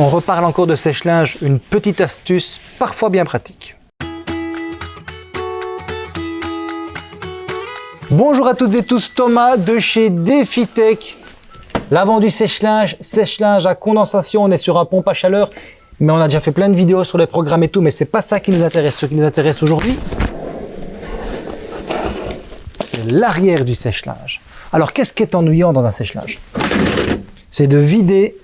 On reparle encore de sèche-linge, une petite astuce parfois bien pratique. Bonjour à toutes et tous, Thomas de chez DefiTech. L'avant du sèche-linge, sèche-linge à condensation, on est sur un pompe à chaleur, mais on a déjà fait plein de vidéos sur les programmes et tout, mais c'est pas ça qui nous intéresse. Ce qui nous intéresse aujourd'hui, c'est l'arrière du sèche-linge. Alors, qu'est-ce qui est ennuyant dans un sèche-linge? C'est de vider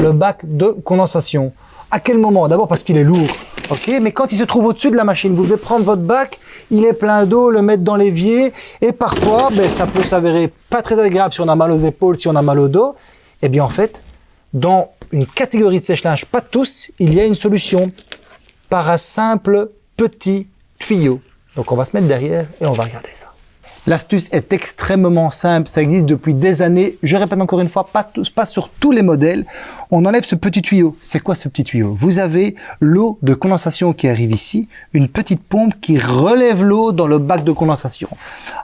le bac de condensation. À quel moment? D'abord parce qu'il est lourd, ok Mais quand il se trouve au-dessus de la machine, vous devez prendre votre bac, il est plein d'eau, le mettre dans l'évier, et parfois, ben, ça peut s'avérer pas très agréable si on a mal aux épaules, si on a mal au dos. Eh bien, en fait, dans une catégorie de sèche-linge, pas tous, il y a une solution par un simple petit tuyau. Donc, on va se mettre derrière et on va regarder ça. L'astuce est extrêmement simple, ça existe depuis des années. Je répète encore une fois, pas, sur tous les modèles. On enlève ce petit tuyau. C'est quoi ce petit tuyau? Vous avez l'eau de condensation qui arrive ici, une petite pompe qui relève l'eau dans le bac de condensation.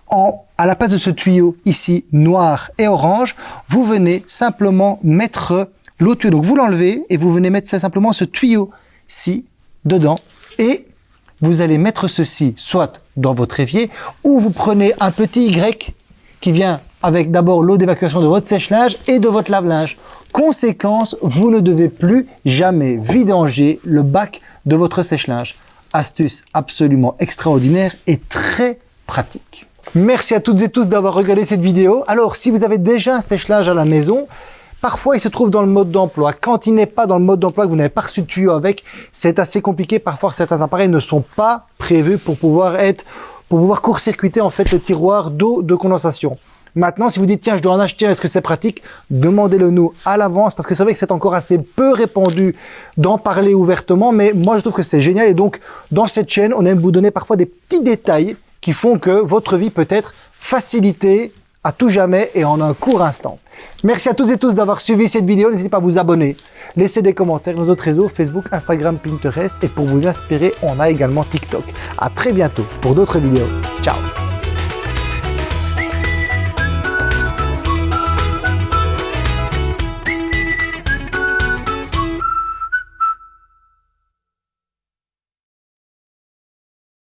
En, à la place de ce tuyau ici, noir et orange, vous venez simplement mettre l'eau tuyau. Donc vous l'enlevez et vous venez mettre simplement ce tuyau-ci dedans et vous allez mettre ceci soit dans votre évier ou vous prenez un petit Y qui vient avec d'abord l'eau d'évacuation de votre sèche-linge et de votre lave-linge. Conséquence, vous ne devez plus jamais vidanger le bac de votre sèche-linge. Astuce absolument extraordinaire et très pratique. Merci à toutes et tous d'avoir regardé cette vidéo. Alors, si vous avez déjà un sèche-linge à la maison, Parfois, il se trouve dans le mode d'emploi. Quand il n'est pas dans le mode d'emploi, que vous n'avez pas reçu de tuyau avec, c'est assez compliqué. Parfois, certains appareils ne sont pas prévus pour pouvoir être, pour pouvoir court-circuiter en fait le tiroir d'eau de condensation. Maintenant, si vous dites, tiens, je dois en acheter, est-ce que c'est pratique? Demandez-le nous à l'avance, parce que c'est vrai que c'est encore assez peu répandu d'en parler ouvertement, mais moi, je trouve que c'est génial. Et donc, dans cette chaîne, on aime vous donner parfois des petits détails qui font que votre vie peut être facilitée à tout jamais et en un court instant. Merci à toutes et tous d'avoir suivi cette vidéo. N'hésitez pas à vous abonner, laisser des commentaires nos autres réseaux, Facebook, Instagram, Pinterest. Et pour vous inspirer, on a également TikTok. À très bientôt pour d'autres vidéos. Ciao